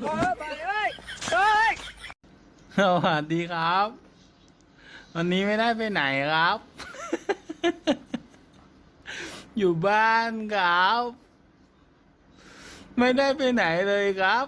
เออไสวัสดีครับ วันนี้ไม่ได้ไปไหนครับ อยู่บ้านครับ ไม่ได้ไปไหนเลยครับ